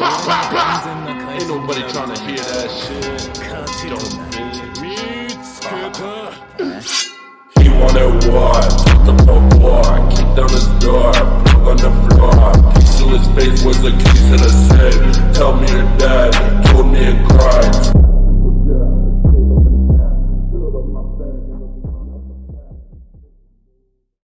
Ain't nobody trying to hear that shit. Don't He wanted war, took him to war, kicked down his door, broke on the floor. Piece to his face was a kiss and a safe. Tell me to die, told me to cry.